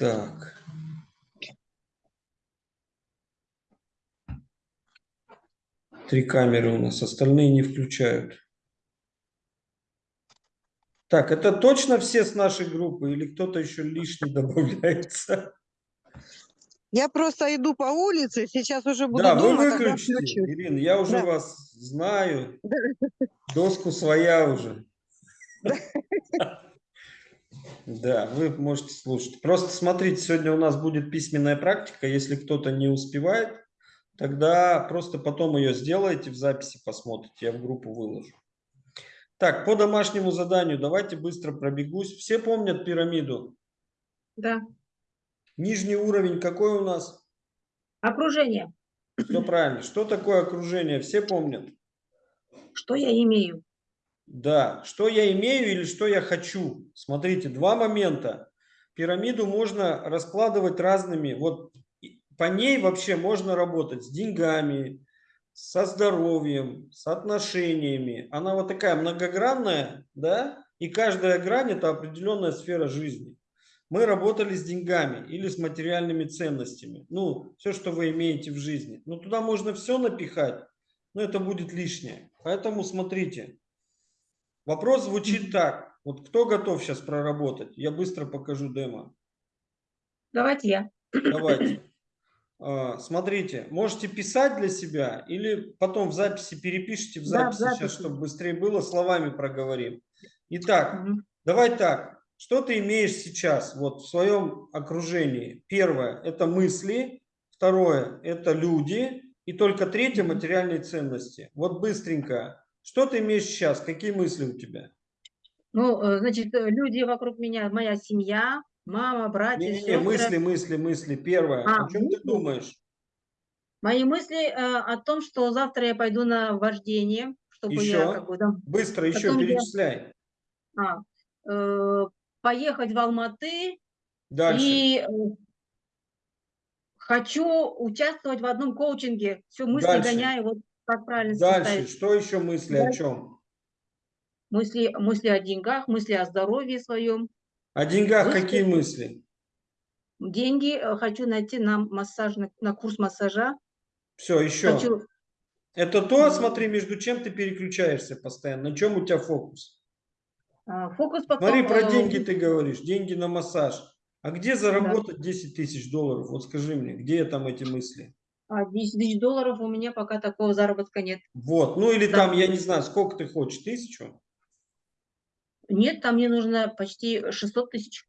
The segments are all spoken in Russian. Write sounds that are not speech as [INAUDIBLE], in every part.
Так. Три камеры у нас, остальные не включают. Так, это точно все с нашей группы или кто-то еще лишний [LAUGHS] добавляется? Я просто иду по улице, сейчас уже буду Да, вы дома, тогда выключите. Ирина, я уже Да. вас знаю. Доску своя уже. Да, [LAUGHS] вы можете слушать. Просто смотрите, сегодня у нас будет письменная практика. Если кто-то не успевает, тогда просто потом ее сделаете в записи, посмотрите. Я в группу выложу. Так, по домашнему заданию давайте быстро пробегусь. Все помнят пирамиду? Да. Нижний уровень какой у нас? Окружение. Все правильно. Что такое окружение? Все помнят? Что я имею? Да, что я имею или что я хочу. Смотрите, два момента. Пирамиду можно раскладывать разными. Вот по ней вообще можно работать с деньгами, со здоровьем, с отношениями. Она вот такая многогранная, да, и каждая грань это определенная сфера жизни. Мы работали с деньгами или с материальными ценностями. Ну, все, что вы имеете в жизни. Ну, туда можно все напихать, но это будет лишнее. Поэтому смотрите. Вопрос звучит так. Вот кто готов сейчас проработать? Я быстро покажу демо. Давайте я. Давайте. [CLEARS THROAT] А, Смотрите, можете писать для себя или потом в записи перепишите в Да, в записи, сейчас, записи. чтобы быстрее было, словами проговорим. Итак, Мгм. давай так. Что ты имеешь сейчас вот в своем окружении? Первое – это мысли. Второе – это люди. И только третье – материальные ценности. Вот быстренько. Что ты имеешь сейчас? Какие мысли у тебя? Ну, э, значит, э, люди вокруг меня, моя семья, мама, братья, Не-не-не, сестры. мысли, мысли, мысли. Первое. А, О чем ты думаешь? Мои мысли э, о том, что завтра я пойду на вождение, чтобы Еще? я как бы там, Быстро еще Потом я- перечисляй. а, э, поехать в Алматы Дальше. и э, хочу участвовать в одном коучинге. Все мысли Дальше. гоняю, вот как правильно Дальше. составить. Что еще мысли о Дальше. чем? Мысли, мысли о деньгах, мысли о здоровье своем. О деньгах Мысли. какие мысли? Деньги э, хочу найти на массаж, на, на курс массажа. Все, еще. Хочу, Это то, смотри, между чем ты переключаешься постоянно. На чем у тебя фокус? а, фокус потом... Смотри, про э, деньги ты говоришь. Деньги на массаж. А где заработать 10 тысяч долларов? Вот скажи мне, где там эти мысли? А 10 тысяч долларов у меня пока такого заработка нет. Вот. Ну или Да. там, я не знаю, сколько ты хочешь? Тысячу? Нет, там мне нужно почти 600 тысяч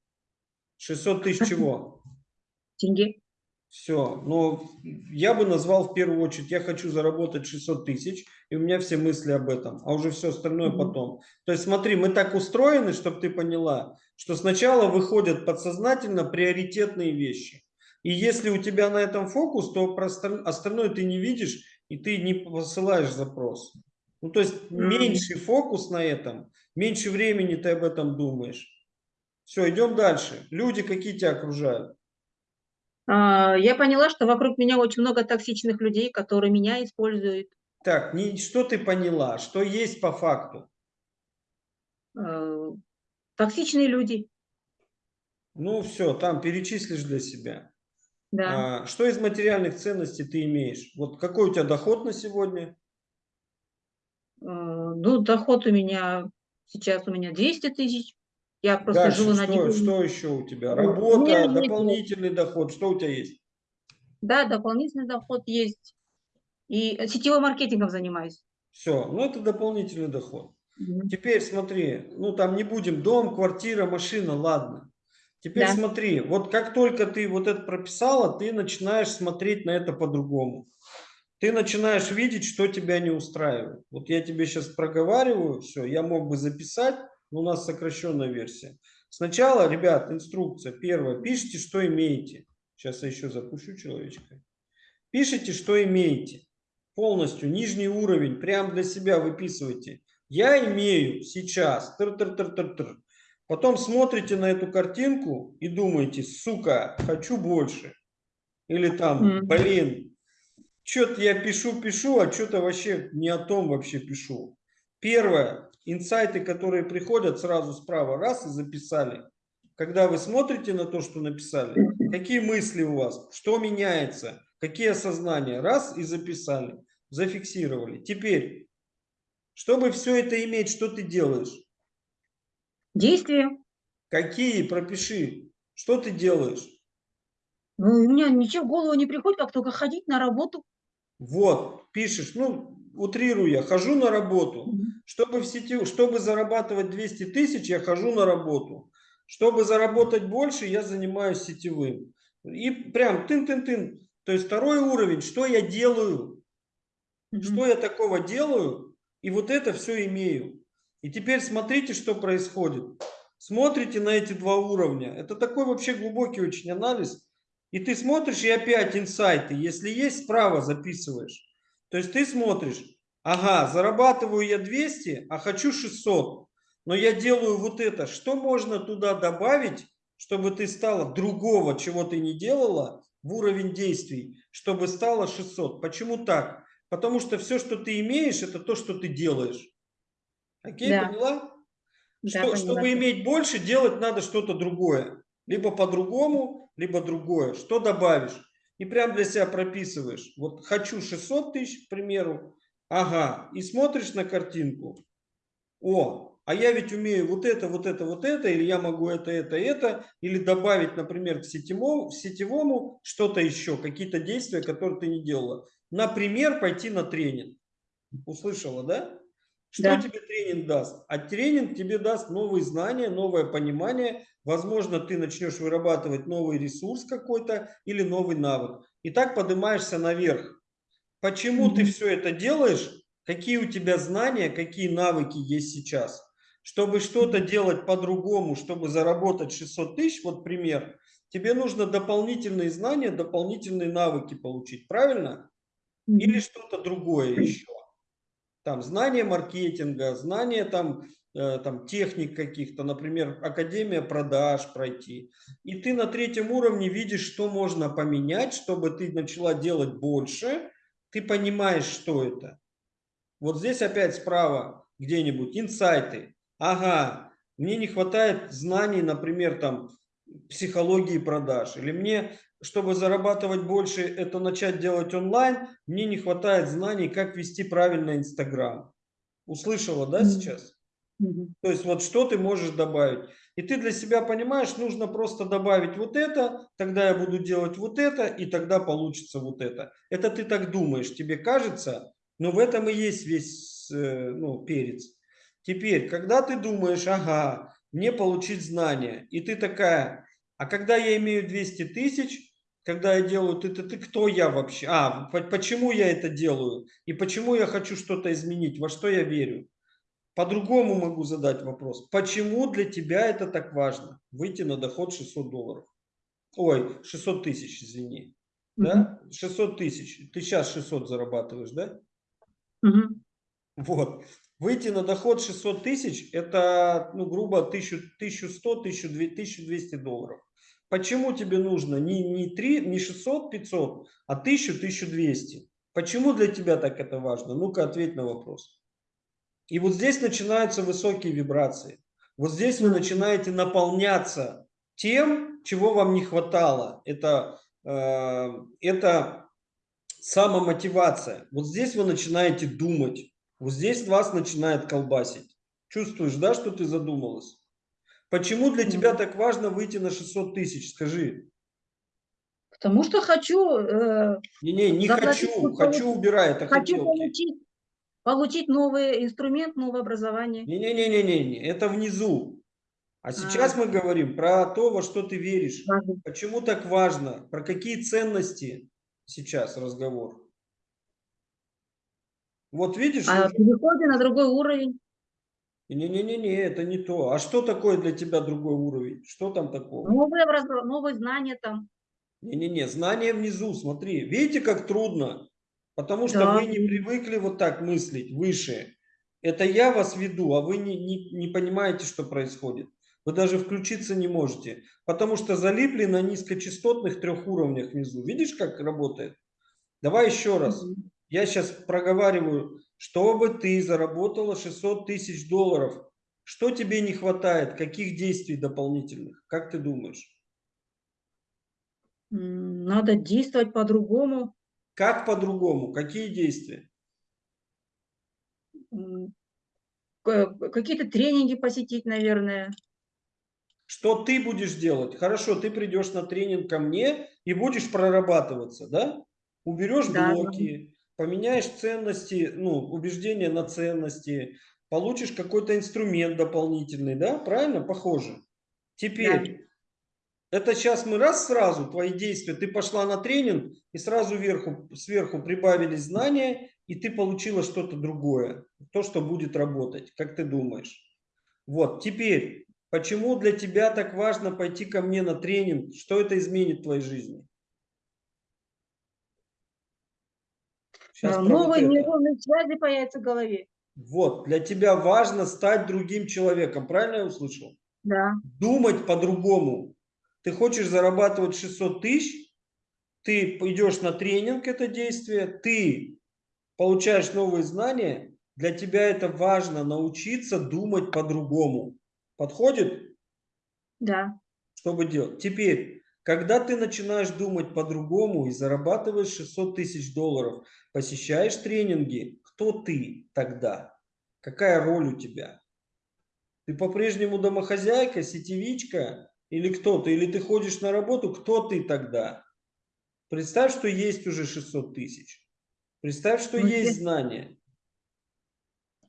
600 тысяч чего? [LAUGHS] тенге. Все, но я бы назвал в первую очередь, я хочу заработать 600 тысяч, и у меня все мысли об этом, а уже все остальное Мгм. потом. То есть смотри, мы так устроены, чтобы ты поняла, что сначала выходят подсознательно приоритетные вещи. И если у тебя на этом фокус, то остальное ты не видишь, и ты не посылаешь запрос. Ну, то есть меньший фокус на этом, меньше времени ты об этом думаешь. Все, идем дальше. Люди какие тебя окружают? А, Я поняла, что вокруг меня очень много токсичных людей, которые меня используют. Так, не, что ты поняла? Что есть по факту? Э, Токсичные люди, Ну все, там перечислишь для себя. Да. А, что из материальных ценностей ты имеешь? Вот какой у тебя доход на сегодня? Э, Ну, доход у меня сейчас у меня 200 тысяч. Я просто Дальше, живу на что, что еще у тебя? У Работа, есть- дополнительный доход. Что у тебя есть? Да, дополнительный доход есть. И сетевым маркетингом занимаюсь. Все, ну это дополнительный доход. Мгм. Теперь смотри, ну там не будем, дом, квартира, машина, ладно. Теперь Да. смотри, вот как только ты вот это прописала, ты начинаешь смотреть на это по-другому. Ты начинаешь видеть, что тебя не устраивает. Вот я тебе сейчас проговариваю, все, я мог бы записать, но у нас сокращенная версия. Сначала, ребят, инструкция. Первое, пишите, что имеете. Сейчас я еще запущу человечка. Пишите, что имеете. Полностью, нижний уровень, прям для себя выписывайте. Я имею сейчас. Тыр-тыр-тыр-тыр-тыр. Потом смотрите на эту картинку и думаете, сука, хочу больше. Или там, блин, что-то я пишу, пишу, а что-то вообще не о том вообще пишу. Первое, инсайты, которые приходят сразу справа, раз и записали. когда вы смотрите на то, что написали, какие мысли у вас, что меняется, какие осознания. Раз и записали, зафиксировали. Теперь, чтобы все это иметь, что ты делаешь? Действия. Какие? Пропиши. Что ты делаешь? Ну, у меня ничего в голову не приходит, как только ходить на работу. Вот, пишешь, ну, утрирую я, хожу на работу. Чтобы, в сети, чтобы зарабатывать 200 тысяч, я хожу на работу. Чтобы заработать больше, я занимаюсь сетевым. И прям тын-тын-тын. То есть второй уровень, что я делаю, Мгм. что я такого делаю, и вот это все имею. И теперь смотрите, что происходит. Смотрите на эти два уровня. Это такой вообще глубокий очень анализ. И ты смотришь, и опять инсайты. Если есть, справа записываешь. То есть ты смотришь, ага, зарабатываю я 200, а хочу 600. Но я делаю вот это. Что можно туда добавить, чтобы ты стала другого, чего ты не делала, в уровень действий, чтобы стало 600? Почему так? Потому что все, что ты имеешь, это то, что ты делаешь. Окей, Да. поняла? Да, Что- поняла. чтобы иметь больше, делать надо что-то другое. Либо по-другому, либо другое. Что добавишь? И прям для себя прописываешь. Вот хочу 600 тысяч, к примеру. Ага. И смотришь на картинку. О, а я ведь умею вот это, вот это, вот это, или я могу это, это, это, или добавить, например, к сетевому, к сетевому что-то еще, какие-то действия, которые ты не делала. Например, пойти на тренинг. Услышала, да? Что Да. тебе тренинг даст? А тренинг тебе даст новые знания, новое понимание. Возможно, ты начнешь вырабатывать новый ресурс какой-то или новый навык. И так поднимаешься наверх. Почему ты Мгм. все это делаешь? Какие у тебя знания, какие навыки есть сейчас? Чтобы что-то делать по-другому, чтобы заработать 600 тысяч, вот пример, тебе нужно дополнительные знания, дополнительные навыки получить, правильно? Или что-то другое еще. Там знание маркетинга, знание там, э, там техник каких-то, например, академия продаж пройти. И ты на третьем уровне видишь, что можно поменять, чтобы ты начала делать больше. Ты понимаешь, что это. Вот здесь опять справа где-нибудь инсайты. Ага, мне не хватает знаний, например, там психологии продаж. Или мне, чтобы зарабатывать больше, это начать делать онлайн, мне не хватает знаний, как вести правильно Инстаграм. Услышала, да, сейчас? То есть вот что ты можешь добавить. И ты для себя понимаешь, нужно просто добавить вот это, тогда я буду делать вот это, и тогда получится вот это. Это ты так думаешь, тебе кажется, но в этом и есть весь э, ну, перец. Теперь, когда ты думаешь, ага, мне получить знания, и ты такая, а когда я имею 200 тысяч, когда я делаю, ты, ты, ты кто я вообще? А, по- почему я это делаю? И почему я хочу что-то изменить? Во что я верю? По-другому могу задать вопрос. Почему для тебя это так важно? Выйти на доход 600 долларов. Ой, 600 тысяч, извини. Да? 600 тысяч. Ты сейчас 600 зарабатываешь, да? Мгм. Вот. Выйти на доход 600 тысяч, это, ну, грубо, 1000, 1100, 1200, 1200 долларов. Почему тебе нужно не, не, 3, не 600, 500, а 1000, 1200? Почему для тебя так это важно? Ну-ка, ответь на вопрос. И вот здесь начинаются высокие вибрации. Вот здесь вы начинаете наполняться тем, чего вам не хватало. Это, э, это самомотивация. Вот здесь вы начинаете думать. Вот здесь вас начинает колбасить. Чувствуешь, да, что ты задумалась? Почему для тебя так важно выйти на 600 тысяч? Скажи. Потому что хочу, э, Не-не, не Заплатить, хочу. Хочу, убирай, это хочу хотелки. получить, получить новый инструмент, новое образование. Не-не-не-не-не, это внизу. А сейчас мы говорим про то, во что ты веришь. Важно. Почему так важно? Про какие ценности сейчас разговор? Вот видишь, А переходе на другой уровень. Не-не-не-не, это не то. А что такое для тебя другой уровень? Что там такого? Новые, образ- новые знания там. Не-не-не, знания внизу, смотри. Видите, как трудно? Потому что Да, вы не привыкли вот так мыслить, выше. Это я вас веду, а вы не, не, не понимаете, что происходит. Вы даже включиться не можете, потому что залипли на низкочастотных трех уровнях внизу. Видишь, как работает? Давай еще раз. Я сейчас проговариваю, чтобы ты заработала 600 тысяч долларов. Что тебе не хватает? Каких действий дополнительных? Как ты думаешь? Надо действовать по-другому. Как по-другому? Какие действия? Какие-то тренинги посетить, наверное. Что ты будешь делать? Хорошо, ты придешь на тренинг ко мне и будешь прорабатываться, да? Уберешь да. блоки, поменяешь ценности, ну, убеждения на ценности, получишь какой-то инструмент дополнительный, да? Правильно? Похоже. Теперь, это сейчас мы раз сразу, твои действия, ты пошла на тренинг и сразу вверху, сверху прибавились знания, и ты получила что-то другое, то, что будет работать, как ты думаешь. Вот, теперь, почему для тебя так важно пойти ко мне на тренинг? Что это изменит в твоей жизни? Щас А, Новые нейронные связи появятся в голове. Вот, для тебя важно стать другим человеком, правильно я услышал? Да. Думать по-другому. Ты хочешь зарабатывать 600 тысяч, ты идешь на тренинг, это действие, ты получаешь новые знания, для тебя это важно научиться думать по-другому. Подходит? Да. Чтобы делать. Теперь, когда ты начинаешь думать по-другому и зарабатываешь 600 тысяч долларов, посещаешь тренинги, кто ты тогда? Какая роль у тебя? Ты по-прежнему домохозяйка, сетевичка или кто ты? Или ты ходишь на работу, кто ты тогда? Представь, что есть уже 600 тысяч. Представь, что Ну, есть если- знания.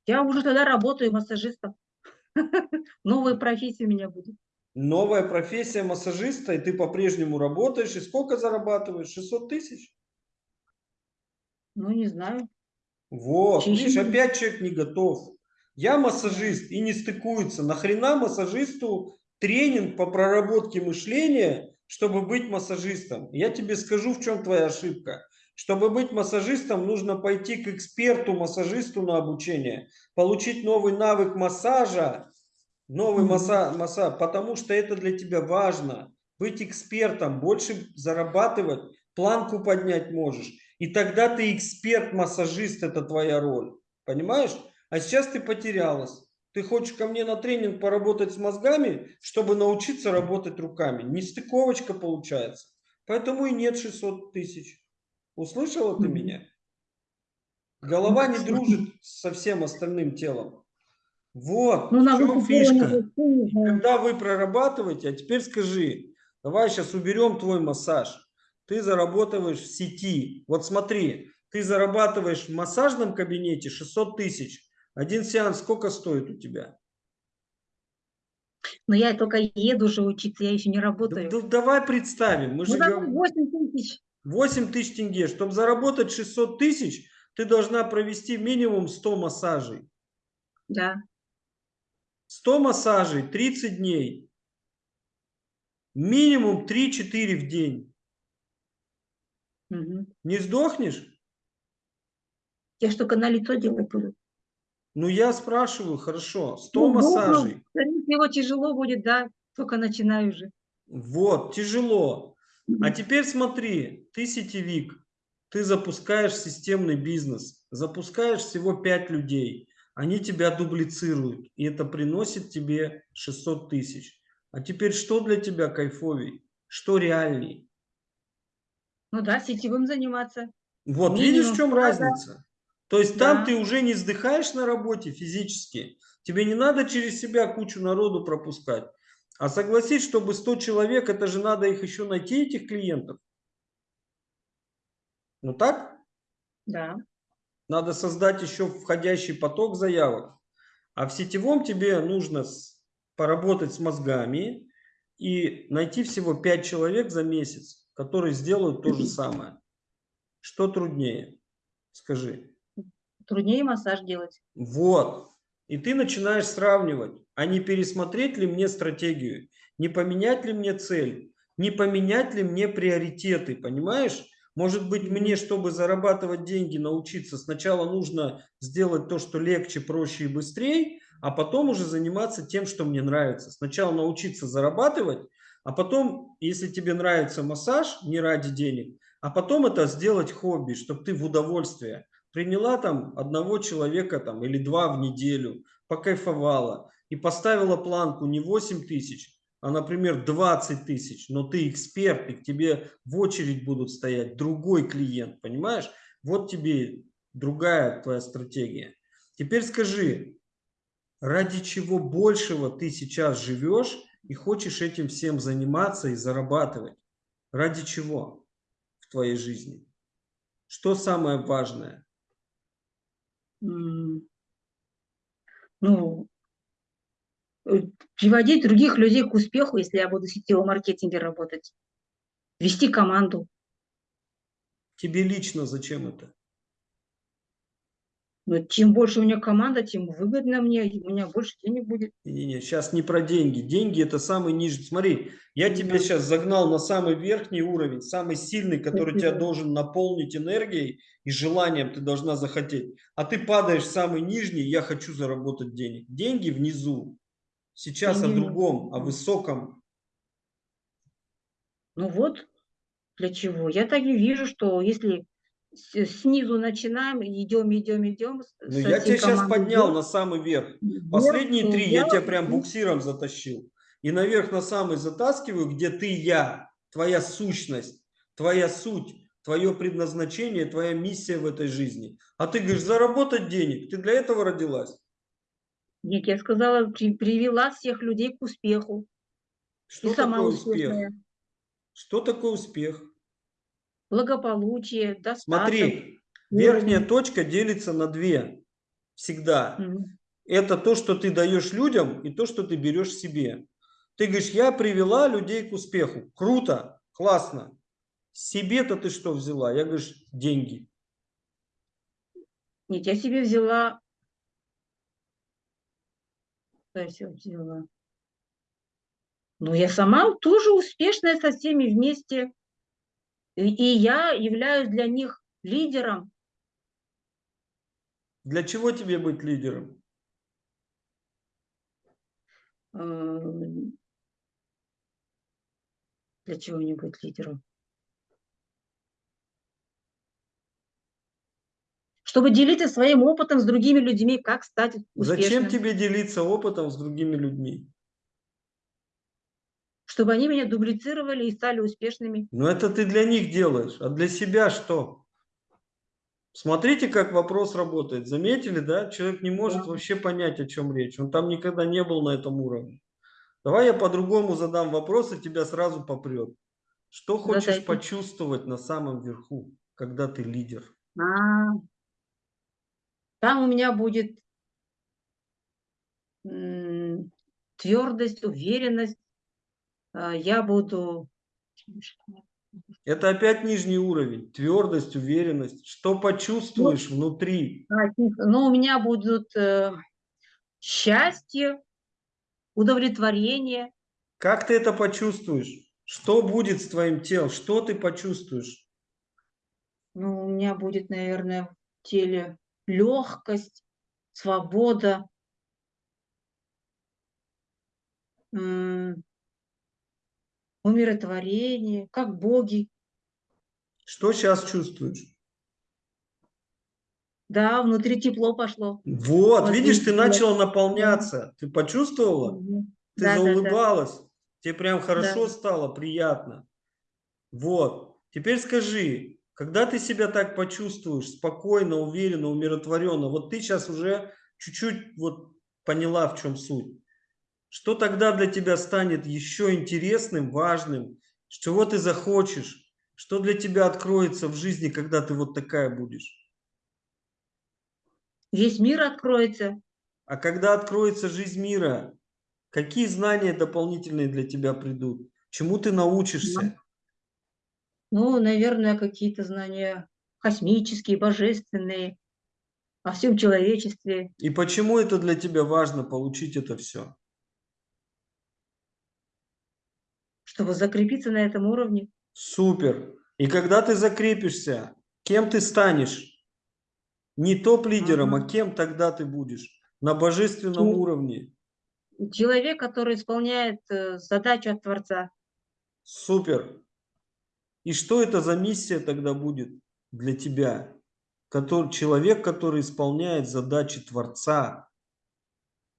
Я уже тогда работаю массажистом. [LAUGHS] Новая профессия у меня будет. Новая профессия массажиста, и ты по-прежнему работаешь. И сколько зарабатываешь? 600 тысяч? Ну, не знаю. Вот, Чищу видишь, опять человек не готов. Я массажист и не стыкуется. Нахрена массажисту тренинг по проработке мышления, чтобы быть массажистом? Я тебе скажу, в чем твоя ошибка. Чтобы быть массажистом, нужно пойти к эксперту, массажисту на обучение, получить новый навык массажа, новый масса, масса, потому что это для тебя важно. Быть экспертом, больше зарабатывать, планку поднять можешь. И тогда ты эксперт-массажист, это твоя роль. Понимаешь? А сейчас ты потерялась. Ты хочешь ко мне на тренинг поработать с мозгами, чтобы научиться работать руками. Нестыковочка получается. Поэтому и нет 600 тысяч. Услышала ты меня? Голова не дружит со всем остальным телом. Вот, Ну, в чем фишка. когда вы прорабатываете, а теперь скажи, давай сейчас уберем твой массаж. Ты зарабатываешь в сети. Вот смотри, ты зарабатываешь в массажном кабинете 600 тысяч. Один сеанс сколько стоит у тебя? Но я только еду уже учиться, я еще не Да- работаю. да давай представим, мы Ну, же давай говорим, 8 тысяч. 8 тысяч тенге. Чтобы заработать 600 тысяч, ты должна провести минимум 100 массажей. Да. 100 массажей, 30 дней. Минимум 3-4 в день. Мгм. Не сдохнешь? Я только на лицо делать буду. Ну, я спрашиваю, хорошо, 100 Ну, массажей. скорее всего, тяжело будет, да. Только начинаю уже. Вот, тяжело. А теперь смотри, ты сетевик, ты запускаешь системный бизнес, запускаешь всего 5 людей, они тебя дублицируют, и это приносит тебе 600 тысяч. А теперь что для тебя кайфовей? Что реальней? Ну да, сетевым заниматься. Вот, Минимум видишь, в чем разница? То есть там Да. ты уже не вздыхаешь на работе физически, тебе не надо через себя кучу народу пропускать. А согласись, чтобы 100 человек, это же надо их еще найти, этих клиентов. Ну так? Да. Надо создать еще входящий поток заявок. А в сетевом тебе нужно поработать с мозгами и найти всего 5 человек за месяц, которые сделают то же самое. Что труднее? Скажи. Труднее массаж делать. Вот. И ты начинаешь сравнивать, а не пересмотреть ли мне стратегию, не поменять ли мне цель, не поменять ли мне приоритеты, понимаешь? Может быть, мне, чтобы зарабатывать деньги, научиться, сначала нужно сделать то, что легче, проще и быстрее, а потом уже заниматься тем, что мне нравится. Сначала научиться зарабатывать, а потом, если тебе нравится массаж, не ради денег, а потом это сделать хобби, чтобы ты в удовольствие приняла там одного человека там или два в неделю, покайфовала. и поставила планку не 8 тысяч, а, например, 20 тысяч, но ты эксперт, и к тебе в очередь будут стоять другой клиент, понимаешь? Вот тебе другая твоя стратегия. Теперь скажи, ради чего большего ты сейчас живешь и хочешь этим всем заниматься и зарабатывать? Ради чего в твоей жизни? Что самое важное? Ну, приводить других людей к успеху, если я буду в сетевом маркетинге работать. Вести команду. Тебе лично зачем это? Но чем больше у меня команда, тем выгодно мне, у меня больше денег будет. Не-не-не, сейчас не про деньги. Деньги это самый нижний. Смотри, я тебя Да. сейчас загнал на самый верхний уровень, самый сильный, который тебя должен наполнить энергией и желанием ты должна захотеть. А ты падаешь в самый нижний, я хочу заработать денег. Деньги внизу. Сейчас Деньги о внизу. другом, о высоком. Ну вот, для чего. Я так и вижу, что если снизу начинаем, идем, идем, идем. Ну, я тебя сейчас поднял вверх, на самый верх. вверх, Последние то три я я- тебя прям буксиром затащил. И наверх на самый затаскиваю, где ты я, твоя сущность, твоя суть, твое предназначение, твоя миссия в этой жизни. А ты говоришь, заработать денег. Ты для этого родилась? Нет, я сказала, при- привела всех людей к успеху. Что и сама такое успех? успешная. Что такое успех? Благополучие, достаток. Смотри, уровень. верхняя точка делится на две. Всегда. Мгм. Это то, что ты даешь людям, и то, что ты берешь себе. Ты говоришь, я привела людей к успеху. Круто, классно. Себе-то ты что взяла? Я говорю, деньги. Нет, я себе взяла... Себе взяла? Ну, я сама тоже успешная со всеми вместе. И, и я являюсь для них лидером. Для чего тебе быть лидером? э, Для чего мне быть лидером? Чтобы делиться своим опытом с другими людьми, как стать Зачем успешным. тебе делиться опытом с другими людьми? Чтобы они меня дублицировали и стали успешными. Ну это ты для них делаешь, а для себя что? Смотрите, как вопрос работает. Заметили, да? Человек не может Да. вообще понять, о чем речь. Он там никогда не был на этом уровне. Давай я по-другому задам вопрос, и тебя сразу попрет. Что хочешь Задайте. почувствовать на самом верху, когда ты лидер? А, Там у меня будет твердость, уверенность. А, Я буду... Это опять нижний уровень. Твердость, уверенность. Что почувствуешь внутри? А. Ну, у меня будут э, счастье, удовлетворение. Как ты это почувствуешь? Что будет с твоим телом? Что ты почувствуешь? Ну, у меня будет, наверное, в теле легкость, свобода. Умиротворение, как боги. Что сейчас чувствуешь? Да, внутри тепло пошло. Вот, Вот видишь, ты видите, начала наполняться. Ты почувствовала? Мгм. Ты Да, да, да. заулыбалась. Тебе прям хорошо Да. стало, приятно. Вот. Теперь скажи, когда ты себя так почувствуешь, спокойно, уверенно, умиротворенно, вот ты сейчас уже чуть-чуть вот поняла, в чем суть. Что тогда для тебя станет еще интересным, важным? Чего ты захочешь? Что для тебя откроется в жизни, когда ты вот такая будешь? Весь мир откроется. А когда откроется жизнь мира, какие знания дополнительные для тебя придут? Чему ты научишься? Ну, наверное, какие-то знания космические, божественные, о всем человечестве. И почему это для тебя важно получить это все? чтобы закрепиться на этом уровне. Супер. И когда ты закрепишься, кем ты станешь? Не топ-лидером, Ага. а кем тогда ты будешь? На божественном Чел- уровне. Человек, который исполняет э, задачу от Творца. Супер. И что это за миссия тогда будет для тебя? Который, человек, который исполняет задачи Творца.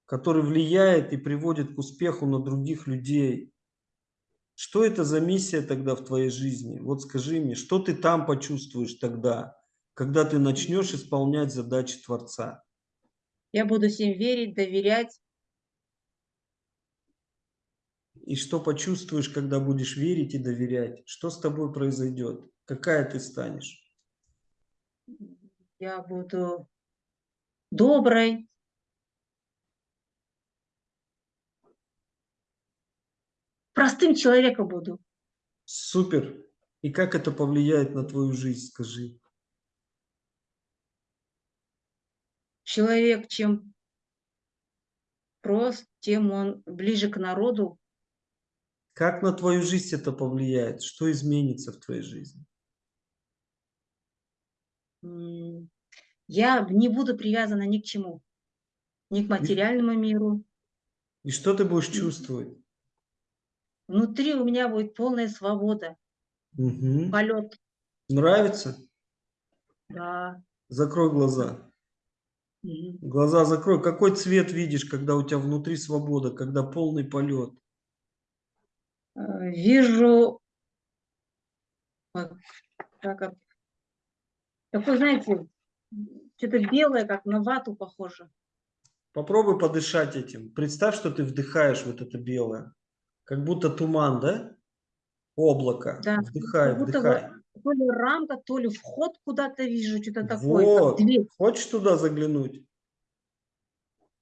который влияет и приводит к успеху на других людей. Что это за миссия тогда в твоей жизни? Вот скажи мне, что ты там почувствуешь тогда, когда ты начнешь исполнять задачи Творца? Я буду всем верить, доверять. И что почувствуешь, когда будешь верить и доверять? Что с тобой произойдет? Какая ты станешь? Я буду доброй. Простым человеком буду. Супер. И как это повлияет на твою жизнь, скажи? Человек, чем прост, тем он ближе к народу. Как на твою жизнь это повлияет? Что изменится в твоей жизни? Я не буду привязана ни к чему. Ни к материальному миру. И что ты будешь чувствовать? Внутри у меня будет полная свобода, Мгм. полет. Нравится? Да. Закрой глаза. Мгм. Глаза закрой. Какой цвет видишь, когда у тебя внутри свобода, когда полный полет? Э, Вижу это, такой, знаете, что-то белое, как на вату похоже. Попробуй подышать этим. Представь, что ты вдыхаешь вот это белое. Как будто туман, да? Облако. Да, Вдыхай, как будто вдыхай. то ли рамка, то ли вход куда-то вижу, что-то такое, Вот. Хочешь туда заглянуть?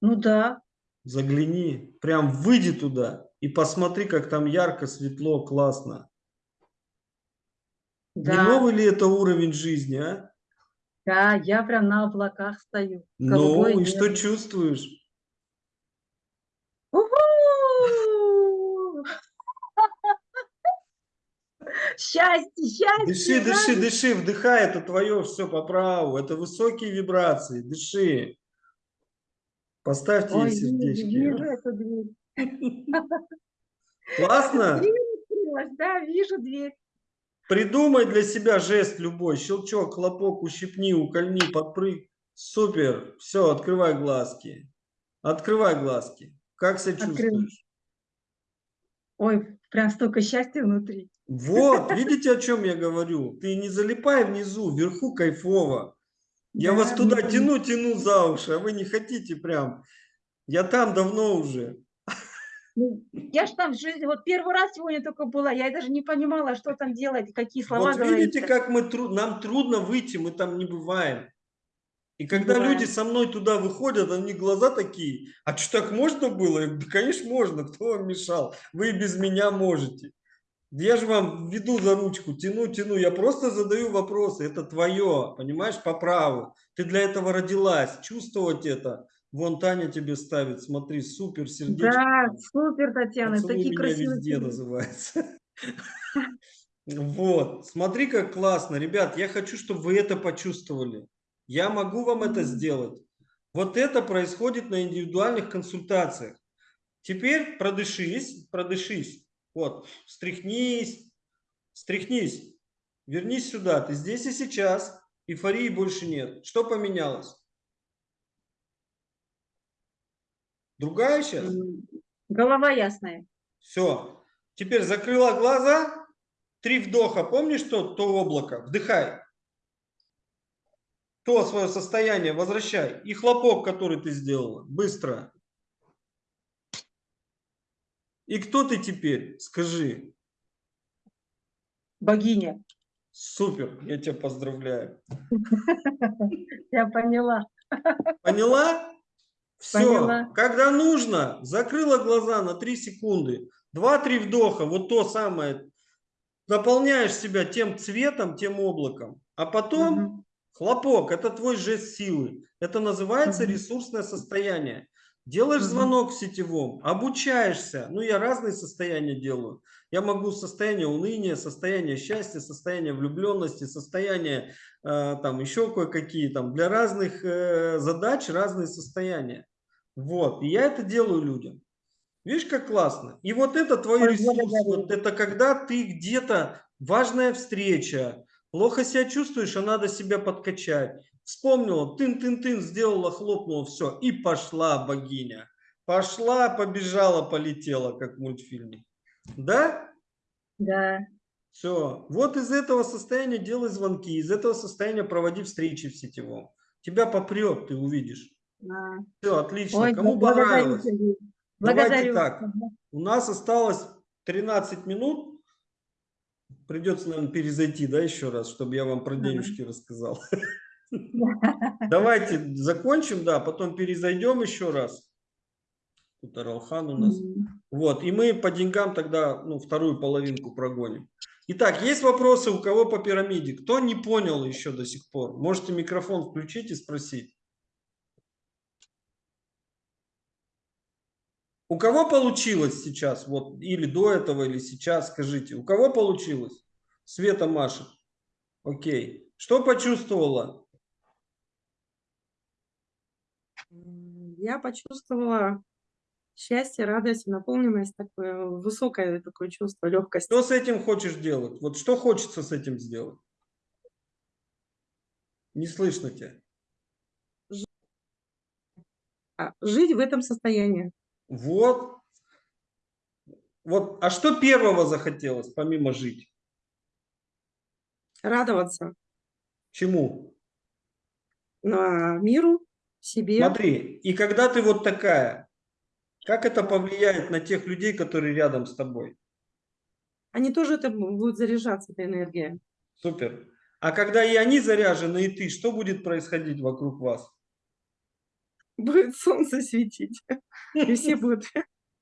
Ну да, Загляни. Прям выйди туда и посмотри, как там ярко, светло, классно. Не да, новый ли это уровень жизни, а? да, я прям на облаках стою. Ну, и что небо. чувствуешь? [LAUGHS] Счастье, счастье! Дыши, дыши, дыши, вдыхай, это твое все по праву, это высокие вибрации, дыши. Поставьте ей Ой, вижу, сердечки. вижу эту дверь. Классно? Да, вижу дверь. Придумай для себя жест любой, щелчок, хлопок, ущипни, укольни, подпрыг. Супер, все, открывай глазки. Открывай глазки. Как себя чувствуешь? Ой, прям столько счастья внутри. Вот, видите, о чем я говорю? Ты не залипай внизу, вверху кайфово. Я Да, вас туда внутри. тяну, тяну за уши, а вы не хотите прям. Я там давно уже. Ну, Я ж там в жизни, вот первый раз сегодня только была, я даже не понимала, что там делать, какие слова Вот видите, говорить. как мы нам трудно выйти, мы там не бываем. И когда бываем. люди со мной туда выходят, они глаза такие, а что так можно было? Да, конечно, можно, кто вам мешал? Вы и без меня можете. Да Я же вам веду за ручку, тяну, тяну, я просто задаю вопросы, это твое, понимаешь, по праву. Ты для этого родилась, чувствовать это. Вон Таня тебе ставит, смотри, супер, сердечко. Да, супер, Татьяна, Поцелуй такие меня красивые. везде сердечки. называется. [LAUGHS] Вот, смотри, как классно. Ребят, я хочу, чтобы вы это почувствовали. Я могу вам это сделать. Вот это происходит на индивидуальных консультациях. Теперь продышись, продышись. Вот, встряхнись, встряхнись. Вернись сюда. Ты здесь и сейчас. Эйфории больше нет. Что поменялось? Другая сейчас? Голова ясная. Все. Теперь закрыла глаза. Три вдоха. Помнишь то, то облако? Вдыхай. То свое состояние возвращай. И хлопок, который ты сделала. Быстро. И кто ты теперь? Скажи. Богиня. Супер. Я тебя поздравляю. [LAUGHS] Я поняла. Поняла? Все. Поняла. Когда нужно, закрыла глаза на 3 секунды. 2-3 вдоха. Вот то самое. Наполняешь себя тем цветом, тем облаком. А потом Мгм. хлопок. Это твой жест силы. Это называется Мгм. ресурсное состояние. Делаешь Мгм. звонок в сетевом, обучаешься. Ну, я разные состояния делаю. Я могу состояние уныния, состояние счастья, состояние влюбленности, состояние э, там еще кое-какие там. Для разных э, задач разные состояния. Вот. И я это делаю людям. Видишь, как классно? И вот это твой Ой, ресурс. Вот это когда ты где-то, важная встреча, плохо себя чувствуешь, а надо себя подкачать. Вспомнила, тын-тын-тын, сделала, хлопнула, все. И пошла богиня. пошла, побежала, полетела, как в мультфильме. Да? Да. Все. Вот из этого состояния делай звонки, из этого состояния проводи встречи в сетевом. Тебя попрет, ты увидишь. Все, отлично. Ой, Кому благодарю, понравилось? Сергей. Давайте Благодарю. так. У нас осталось 13 минут. Придется, наверное, перезайти, да, еще раз, чтобы я вам про денежки рассказал. [LAUGHS] Давайте закончим, да, потом перезайдем еще раз. Тут Аралхан у нас. Вот, и мы по деньгам тогда, ну, вторую половинку прогоним. Итак, есть вопросы у кого по пирамиде? Кто не понял еще до сих пор? Можете микрофон включить и спросить. У кого получилось сейчас, вот, или до этого, или сейчас, скажите, у кого получилось? Света машет. Окей. Что почувствовала? Я почувствовала счастье, радость, наполненность, такое высокое такое чувство легкости. Что с этим хочешь делать? Вот что хочется с этим сделать? Не слышно тебя. Жить в этом состоянии. Вот. Вот. А что первого захотелось, помимо жить? Радоваться Чему? на миру, себе. Смотри, и когда ты вот такая, как это повлияет на тех людей, которые рядом с тобой? Они тоже это бу- будут заряжаться, эта энергия. Супер. А когда и они заряжены, и ты, что будет происходить вокруг вас? Будет солнце светить. [LAUGHS] И все будут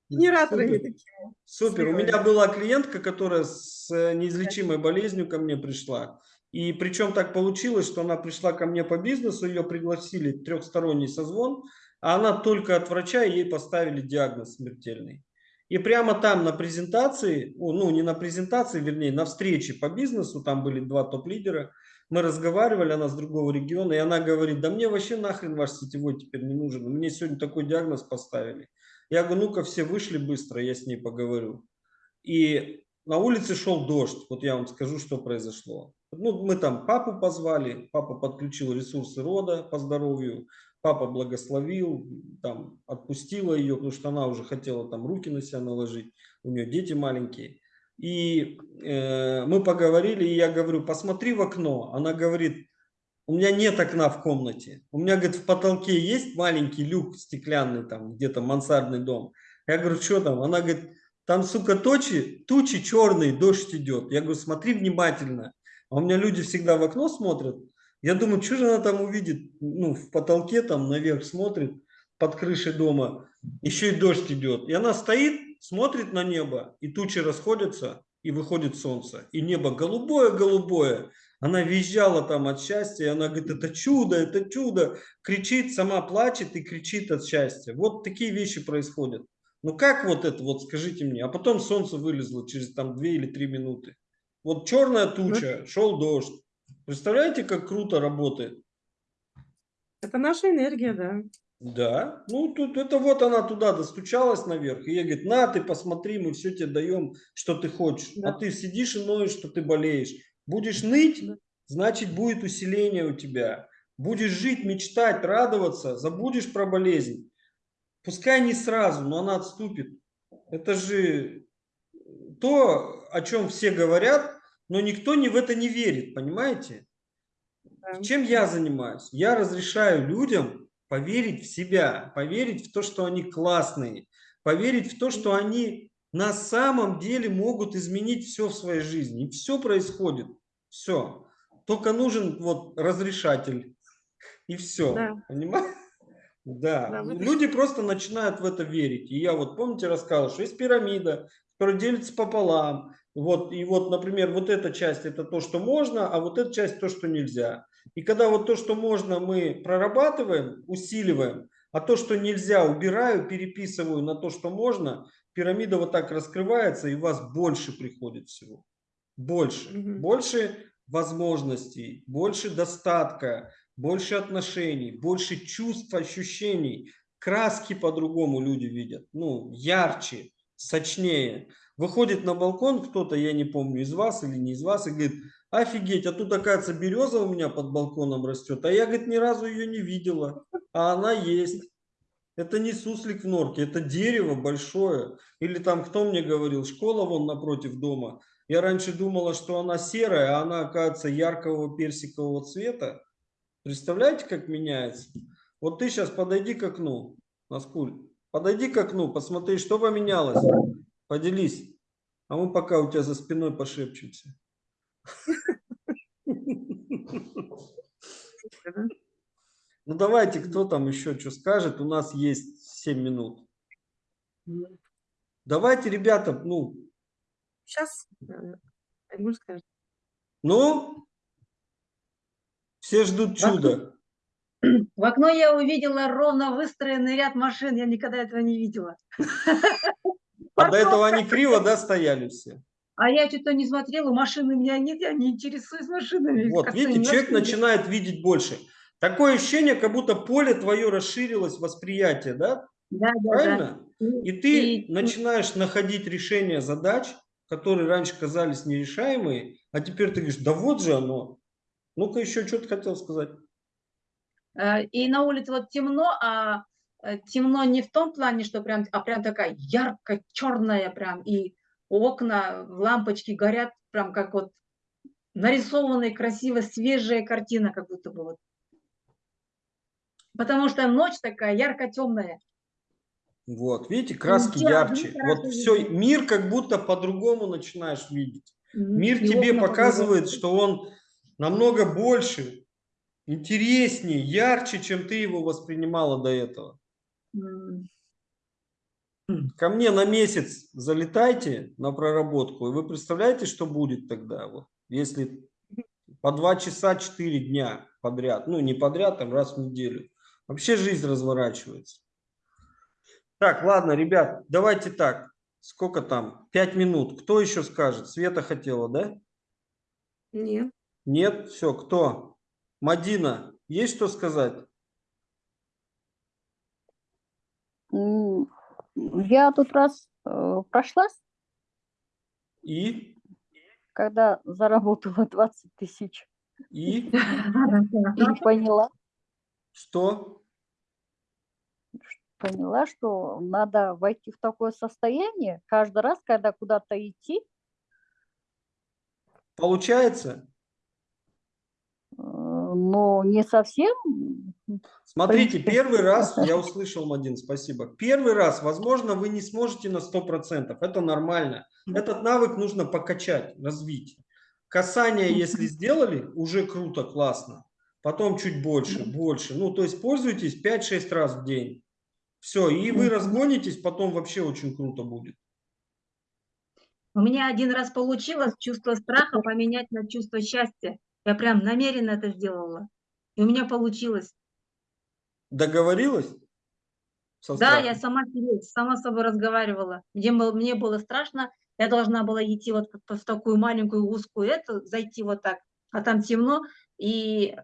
генераторами Супер. такими. Супер. У меня была клиентка, которая с э, неизлечимой болезнью ко мне пришла. И причем так получилось, что она пришла ко мне по бизнесу, ее пригласили трехсторонний созвон, а она только от врача, ей поставили диагноз смертельный. И прямо там на презентации, ну не на презентации, вернее, на встрече по бизнесу, там были два топ-лидера, мы разговаривали, она с другого региона, и она говорит, да мне вообще нахрен ваш сетевой теперь не нужен, мне сегодня такой диагноз поставили. Я говорю, ну-ка все вышли быстро, я с ней поговорю. И на улице шел дождь, вот я вам скажу, что произошло. Ну, мы там папу позвали, папа подключил ресурсы рода по здоровью, папа благословил, там, отпустила ее, потому что она уже хотела там руки на себя наложить, у нее дети маленькие. И э, мы поговорили, и я говорю, посмотри в окно. Она говорит, у меня нет окна в комнате. У меня, говорит, в потолке есть маленький люк стеклянный, там где-то мансардный дом. Я говорю, что там? Она говорит, там, сука, тучи, тучи черные, дождь идет. Я говорю, смотри внимательно. А у меня люди всегда в окно смотрят. Я думаю, что же она там увидит? Ну, в потолке там наверх смотрит, под крышей дома. Еще и дождь идет. И она стоит, смотрит на небо, и тучи расходятся, и выходит солнце. И небо голубое-голубое. Она визжала там от счастья, и она говорит, это чудо, это чудо. Кричит, сама плачет и кричит от счастья. Вот такие вещи происходят. Ну как вот это, вот скажите мне. А потом солнце вылезло через там 2 или 3 минуты. Вот черная туча, шел дождь. Представляете, как круто работает? Это наша энергия, да. Да, ну тут это вот она туда достучалась наверх, и ей говорит, на, ты посмотри, мы все тебе даем, что ты хочешь. А Да. ты сидишь и ноешь, что ты болеешь. Будешь ныть, Да. значит будет усиление у тебя. Будешь жить, мечтать, радоваться, забудешь про болезнь. Пускай не сразу, но она отступит. Это же то, о чем все говорят, но никто не в это не верит, понимаете? Да. Чем я занимаюсь? Я разрешаю людям поверить в себя, поверить в то, что они классные, поверить в то, что они на самом деле могут изменить все в своей жизни. И все происходит. Все. Только нужен вот разрешатель. И все. Да. Понимаешь? Да. Да, вы- Люди просто начинают в это верить. И я вот, помните, рассказывал, что есть пирамида, которая делится пополам. Вот, и вот, например, вот эта часть это то, что можно, а вот эта часть то, что нельзя. И когда вот то, что можно, мы прорабатываем, усиливаем, а то, что нельзя, убираю, переписываю на то, что можно, пирамида вот так раскрывается, и у вас больше приходит всего. Больше. Мгм. Больше возможностей, больше достатка, больше отношений, больше чувств, ощущений. Краски по-другому люди видят. Ну, ярче, сочнее. Выходит на балкон кто-то, я не помню, из вас или не из вас, и говорит, офигеть, а тут, оказывается, береза у меня под балконом растет, а я, говорит, ни разу ее не видела, а она есть. Это не суслик в норке, это дерево большое. Или там, кто мне говорил, школа вон напротив дома. Я раньше думала, что она серая, а она, оказывается, яркого персикового цвета. Представляете, как меняется? Вот ты сейчас подойди к окну, Наскуль. Подойди к окну, посмотри, что поменялось. Поделись. А мы пока у тебя за спиной пошепчемся. Ну давайте, кто там еще что скажет? У нас есть 7 минут. Давайте, ребята, ну, Сейчас Айгуль скажет. ну, все ждут чуда. [CLEARS THROAT] В окно я увидела ровно выстроенный ряд машин. Я никогда этого не видела. [LAUGHS] А до этого они криво, да, стояли все? А я что-то не смотрела, машины у меня нет, я не интересуюсь машинами. Вот, видите, человек начинает видеть больше. Такое ощущение, как будто поле твое расширилось, восприятие, да? Да, да, да. Правильно? И ты И- начинаешь находить решения задач, которые раньше казались нерешаемые, а теперь ты говоришь, да вот же оно. Ну-ка еще что ты хотел сказать? Э, И на улице вот темно, а э, темно не в том плане, что прям, а прям такая ярко черная прям, и окна, лампочки горят, прям как вот нарисованная, красиво, свежая картина, как будто бы вот. Потому что ночь такая ярко-темная. Вот, видите, краски те ярче. Вот все, мир как будто по-другому начинаешь видеть. Мир И тебе показывает, что он намного больше, интереснее, ярче, чем ты его воспринимала до этого. Ко мне на месяц залетайте на проработку, и вы представляете, что будет тогда, вот, если по два часа четыре дня подряд, ну не подряд, там раз в неделю. Вообще жизнь разворачивается. Так, ладно, ребят, давайте так. Сколько там? Пять минут. Кто еще скажет? Света хотела, да? Нет. Нет? Все, кто? Мадина, есть что сказать? Я тут раз э, прошлась, И? когда заработала 20 тысяч, И? и поняла, Что? поняла, что надо войти в такое состояние каждый раз, когда куда-то идти, Получается? Но не совсем. Смотрите, первый раз, [LAUGHS] я услышал, Мадин, спасибо. Первый раз, возможно, вы не сможете на 100%, это нормально. Этот навык нужно покачать, развить. Касание, если сделали, уже круто, классно. Потом чуть больше, больше. Ну, то есть пользуйтесь 5-6 раз в день. Все, и вы разгонитесь, потом вообще очень круто будет. У меня один раз получилось чувство страха поменять на чувство счастья. Я прям намеренно это сделала. И у меня получилось. Договорилась? Со Да, я сама себе, сама с собой разговаривала. Мне было, мне было страшно, я должна была идти вот в- в такую маленькую узкую эту, зайти вот так, а там темно. И, э,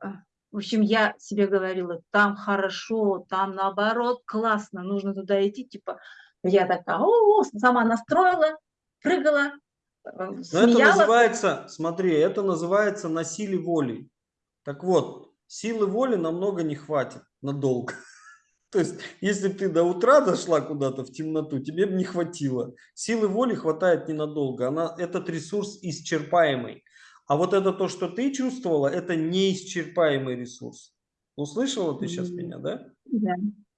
в общем, я себе говорила, там хорошо, там наоборот классно, нужно туда идти. Типа, я такая, о, сама настроила, прыгала, э, Но это называется, смотри, это называется на силе воли. Так вот, силы воли намного не хватит надолго. [LAUGHS] То есть, если ты до утра дошла куда-то в темноту, тебе бы не хватило. Силы воли хватает ненадолго. Она, этот ресурс исчерпаемый. А вот это то, что ты чувствовала, это неисчерпаемый ресурс. Услышала ты сейчас меня, да? Да.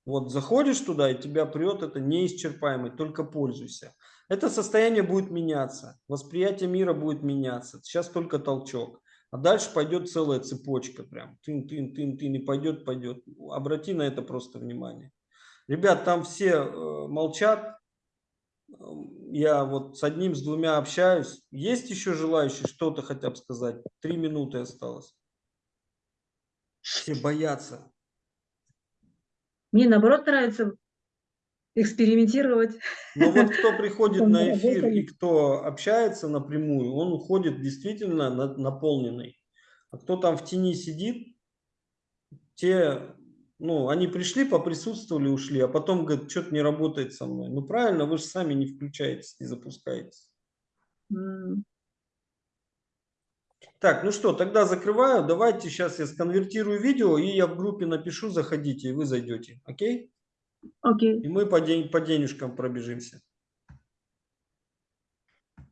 Вот заходишь туда, и тебя прет, это неисчерпаемый, только пользуйся. Это состояние будет меняться, восприятие мира будет меняться. Сейчас только толчок. А дальше пойдет целая цепочка прям. Тын, тын, тын, тын, и пойдет, пойдет. Обрати на это просто внимание. Ребят, там все э, молчат. Эм, Я вот с одним, с двумя общаюсь. Есть еще желающие что-то хотя бы сказать? Три минуты осталось. Все боятся. Мне наоборот нравится экспериментировать. Но вот кто приходит на эфир и кто общается напрямую, он уходит действительно на- наполненный. А кто там в тени сидит, те, ну, они пришли, поприсутствовали, ушли, а потом говорят, что-то не работает со мной. Ну, правильно, вы же сами не включаетесь, не запускаетесь. Так, ну что, тогда закрываю. Давайте сейчас я сконвертирую видео, и я в группе напишу, заходите, и вы зайдете. Окей? Окей. И мы по, день, по денежкам пробежимся.